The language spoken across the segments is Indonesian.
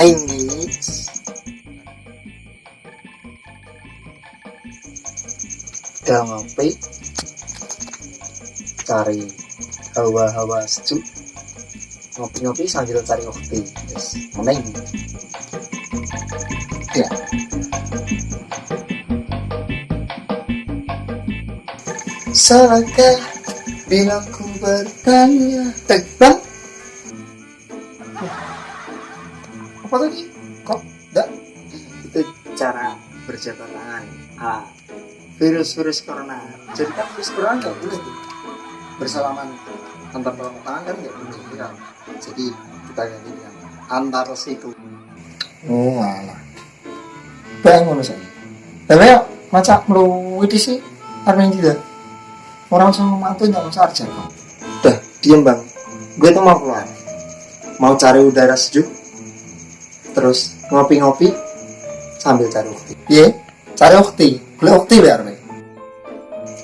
meneng guys udah ngopi. Cari hawa-hawa sejuk. Ngopi-ngopi sambil cari kopi guys meneng ya. Salahkah bila ku bertanya? Tegbang Apa tadi? Kok enggak? Itu cara berjabat tangan ah, Virus-virus corona. Jadi kan virus corona nggak boleh tuh. Bersalaman antar telapak tangan kan nggak boleh ya. Jadi kita ganti dengan antar siku. Oh alah. Bangun saya Tapi ya macam meluwiti sih Armin tidak orang sama mantu nggak usah kok udah diem bang. Gue tuh mau keluar. Mau cari udara sejuk terus ngopi-ngopi sambil cari ukti iya cari ukti boleh ukti biar nih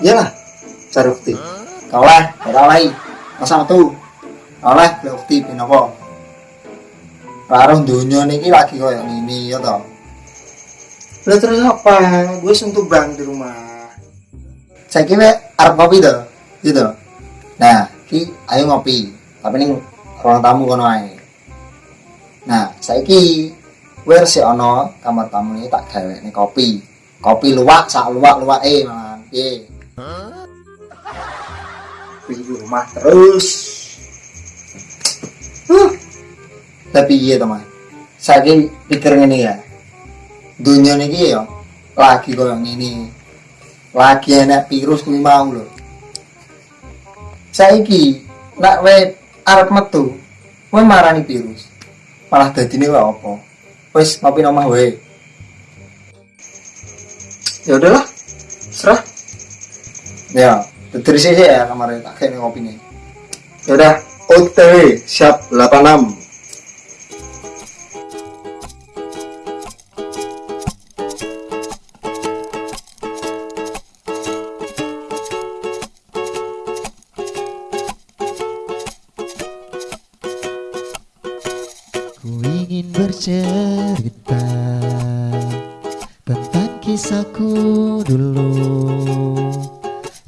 iyalah cari ukti kau lah kau lah masa tuh kau lah boleh ukti pinopo Baru dunia nih lagi kayak ini ya toh. Lah terus apa? Gue sentuh bang di rumah. Saya kira arep kopi tuh gitu. Nah ki ayo ngopi. Tapi nih ruang tamu kono ae nah saiki versi ono kamar tamu ini tak gawe nih kopi. Kopi luwak sak luwak luwak eh malah piye di rumah terus. Huh. tapi iya teman saya pikir ini ya. Dunia ini ya lagi yang ini lagi enak virus kuwi mau lho. Saiki nak we arep metu kowe marani virus malah dadine wae apa? Wis ngopi nomah wae. Ya udahlah serah. Ya terus ya kemarin tak kayak ngopi nih. Ya udah OTW siap 86 bercerita tentang kisahku dulu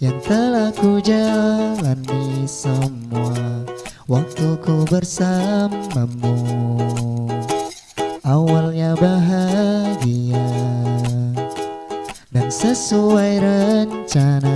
yang telah ku jalani semua waktu ku bersamamu. Awalnya bahagia dan sesuai rencana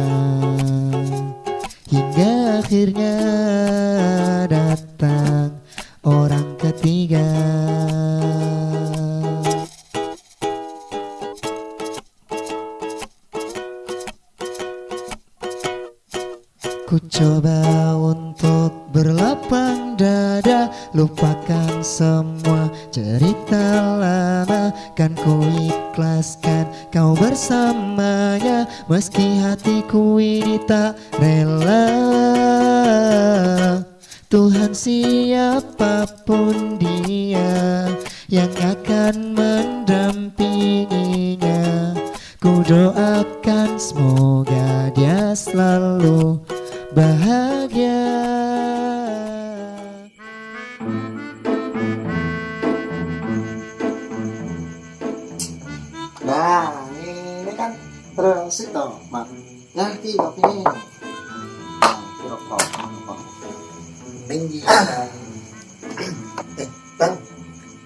Lupakan semua cerita lama. Kan ku ikhlaskan kau bersamanya Meski hatiku ini tak rela. Tuhan siapa pun dia Yang akan mendampinginya Ku doakan semoga dia selalu bahagia Tinggi. eh, bang,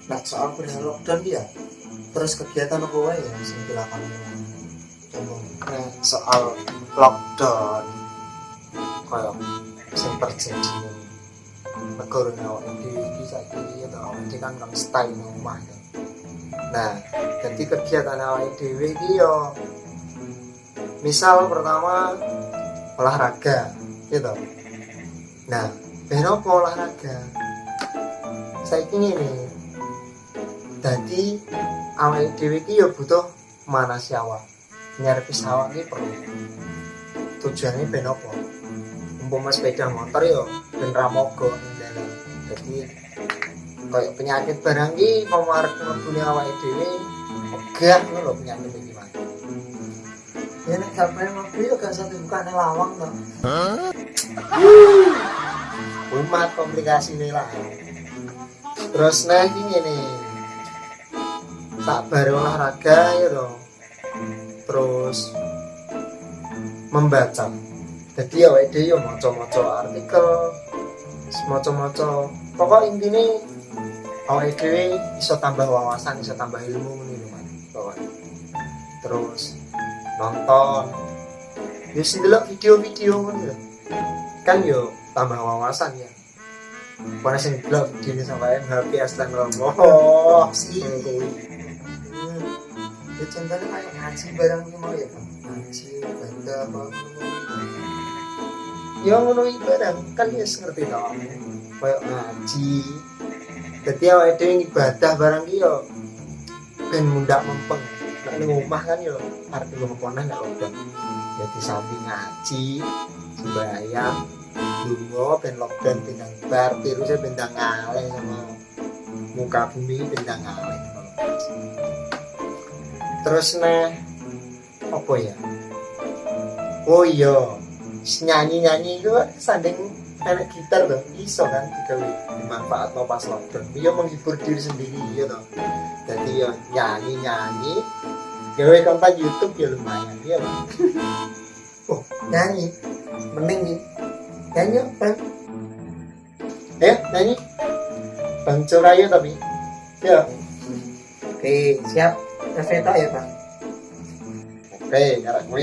nah soal perihal lockdown dia. Terus kegiatan apa wae ya sing dilakukan nah, soal lockdown kayak sing terjadi ning negara awak dhewe iki saiki to awak dhewe kan kan stay di rumah ya. Nah, jadi kegiatan awake dhewe iki yo misal pertama olahraga gitu. Nah, ben apa olahraga? Saiki ngene. Dadi awake dhewe iki yo butuh manasi awak. Nyerepis awak iki perlu. Tujuannya ben apa? Umpama sepeda motor yo ben ra mogok ning dalan. Dadi kayak penyakit barang ki pemarek mlebune awake dhewe megah ngono lho penyakit iki Mas. Ya nek gak pengen mobil gak usah dibukane lawang to. Umat komplikasi nih lah. Terus nah iki ngene, tak bare olahraga ya toh. Terus membaca. Jadi ya WD ya maca-maca artikel maca-maca. Pokok intinya awake dhewe iso tambah wawasan iso tambah ilmu Mas. Pokoknya terus nonton. Ya delok video-video kan yo tambah wawasan ya. Mana sing delok video sampai HP aslan oh sih ya contohnya kayak ngaji barang ini mau ya. Ngaji baca apa ya ngono iki barang kan ya ngerti tau kayak ngaji. Jadi awake dhewe ibadah barang iki yo ben mundak mempeng ning omah kan yo arep ngomonah nek lockdown jadi samping ngaji sembahyang dungo ben lockdown bintang bar virusnya ngaleh sama muka bumi bintang ngaleh terus nih apa ya? Oh iya nyanyi nyanyi itu sanding enak gitar tuh iso kan digawe dimanfaat no pas lockdown. Iya menghibur diri sendiri iya toh. Jadi ya nyanyi nyanyi gawe konten YouTube ya lumayan iya bang oh nyanyi mending nih nyanyi apa ya nyanyi. Bang Curayo tapi. Ya. Oke siap. Eveta ya bang. Oke jarak gue